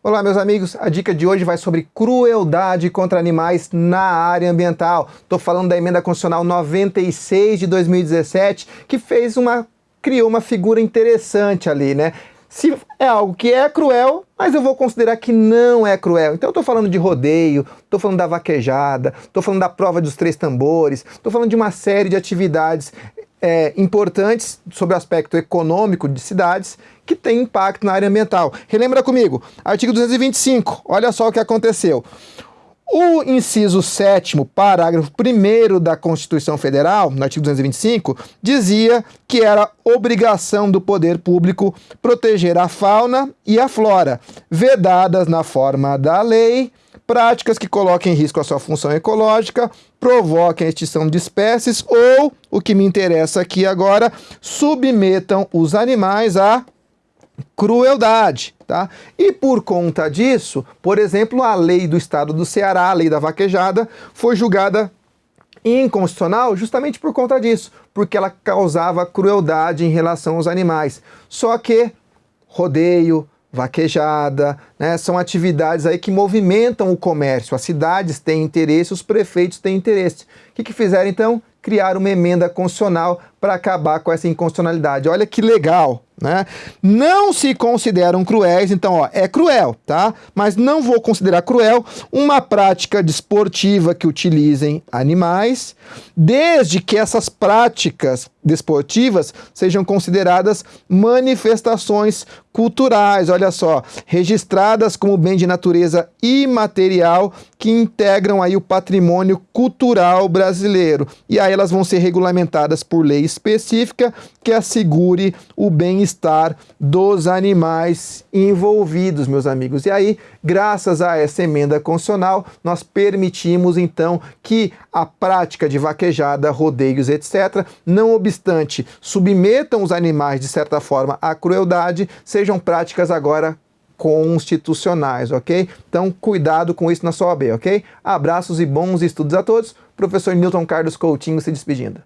Olá meus amigos, a dica de hoje vai sobre crueldade contra animais na área ambiental. Estou falando da emenda constitucional 96 de 2017, que fez uma criou uma figura interessante ali, né? Se é algo que é cruel, mas eu vou considerar que não é cruel. Então eu estou falando de rodeio, estou falando da vaquejada, estou falando da prova dos três tambores, estou falando de uma série de atividades é, importantes sobre o aspecto econômico de cidades que tem impacto na área ambiental. Relembra comigo, artigo 225, olha só o que aconteceu. O inciso 7 parágrafo 1 da Constituição Federal, no artigo 225, dizia que era obrigação do poder público proteger a fauna e a flora, vedadas na forma da lei, práticas que coloquem em risco a sua função ecológica, provoquem a extinção de espécies ou, o que me interessa aqui agora, submetam os animais a crueldade. Tá? E por conta disso, por exemplo, a lei do estado do Ceará, a lei da vaquejada, foi julgada inconstitucional justamente por conta disso, porque ela causava crueldade em relação aos animais. Só que rodeio, vaquejada, né, são atividades aí que movimentam o comércio, as cidades têm interesse, os prefeitos têm interesse. O que, que fizeram então? Criar uma emenda constitucional para acabar com essa inconstitucionalidade. Olha que legal, né? Não se consideram cruéis, então ó, é cruel, tá? Mas não vou considerar cruel uma prática desportiva que utilizem animais, desde que essas práticas desportivas sejam consideradas manifestações culturais, olha só, registradas como bem de natureza imaterial que integram aí o patrimônio cultural brasileiro. E aí elas vão ser regulamentadas por lei específica que assegure o bem-estar dos animais envolvidos, meus amigos. E aí, graças a essa emenda constitucional, nós permitimos então que a prática de vaquejada, rodeios, etc., não obstante submetam os animais de certa forma à crueldade, sejam práticas agora constitucionais, ok? Então, cuidado com isso na sua OAB, ok? Abraços e bons estudos a todos. Professor Newton Carlos Coutinho se despedindo.